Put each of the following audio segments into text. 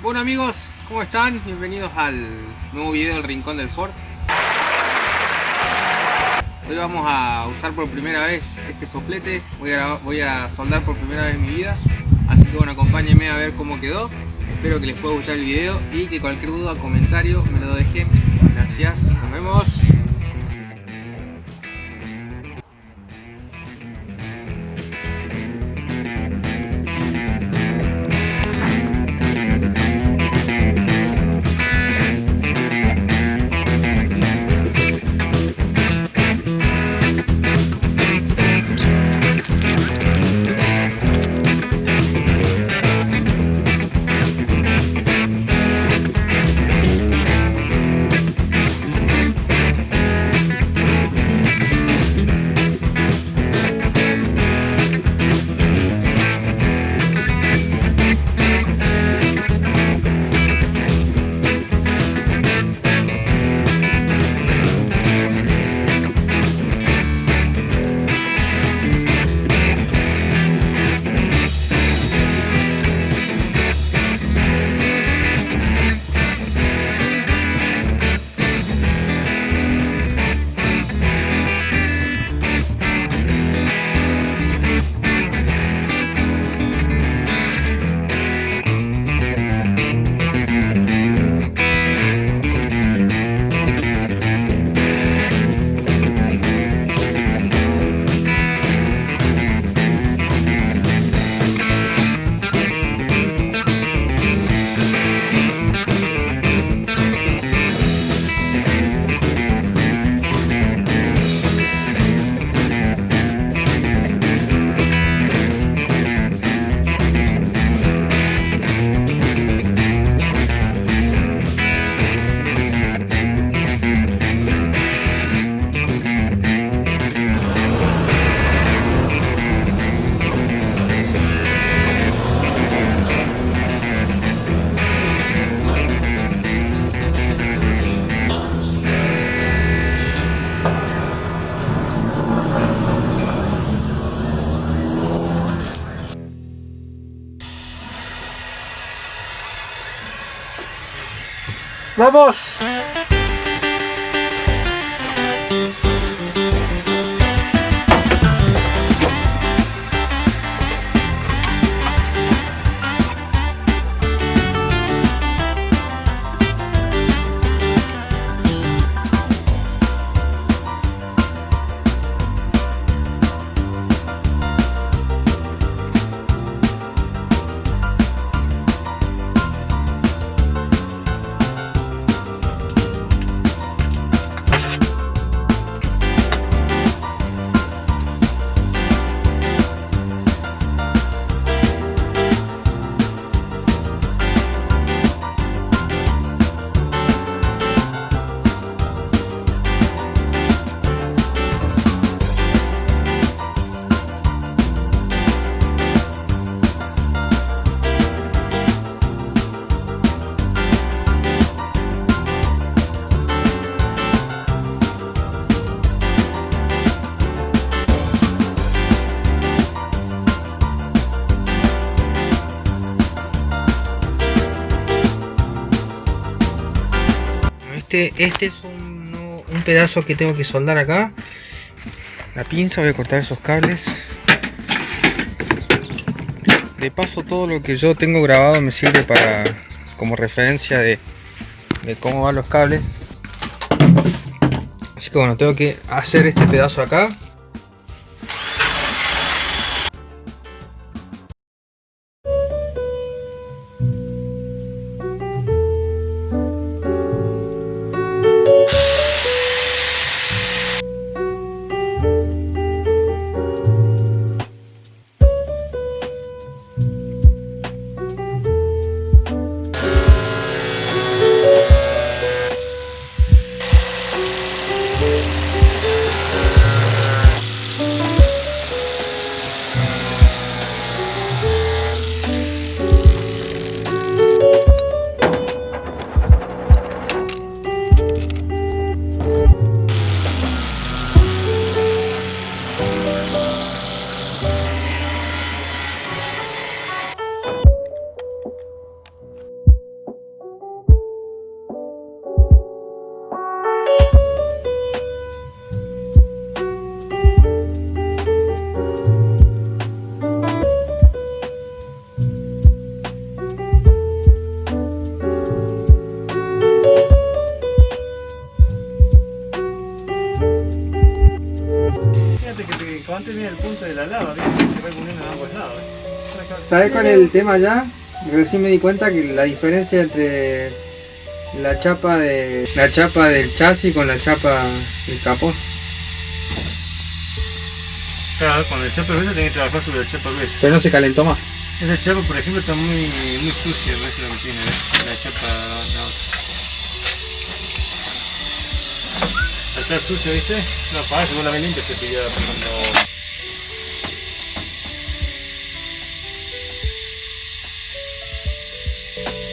Bueno amigos, ¿cómo están? Bienvenidos al nuevo video del Rincón del Ford. Hoy vamos a usar por primera vez este soplete, voy a, voy a soldar por primera vez en mi vida, así que bueno, acompáñenme a ver cómo quedó. Espero que les pueda gustar el video y que cualquier duda o comentario me lo dejen. Gracias, nos vemos. ¡Vamos! Este, este es un, pedazo que tengo que soldar acá. La pinza, voy a cortar esos cables. De paso todo lo que yo tengo grabado me sirve para como referencia de cómo van los cables. Así que bueno, tengo que hacer este pedazo acá. Este viene el punto de la lava, ¿viste? Se va poniendo en ambos lados. ¿eh? ¿Sabes cuál es el tema ya? Recién me di cuenta que la diferencia entre la chapa de la chapa del chasis con la chapa del capó. Claro, con el chapa gruesa tenés que trabajar sobre la chapa gruesa. Pero no se calentó más. Esa chapa, por ejemplo, está muy, muy sucia, no es lo que tiene, ¿ves? La chapa, la otra. Está sucia, ¿viste? No, para vos la limpia se pilla cuando... Bye.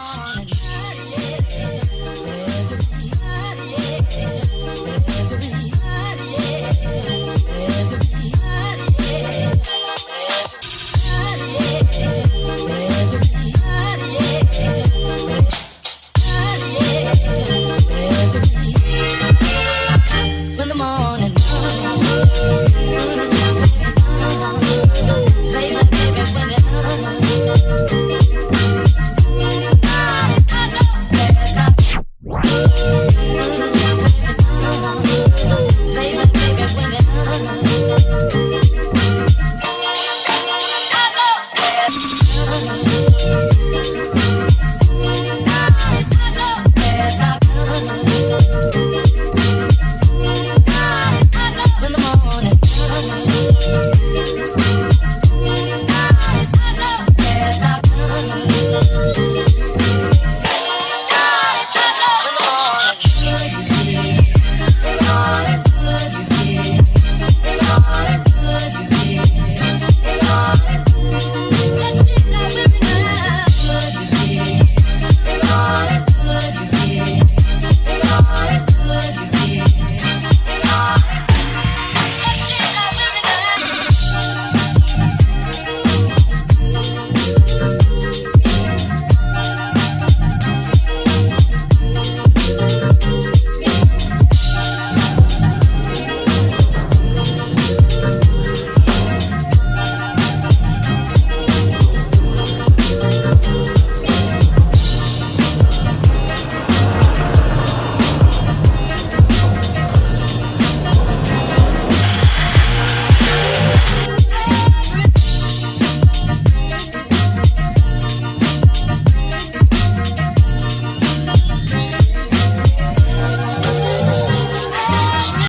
on. What?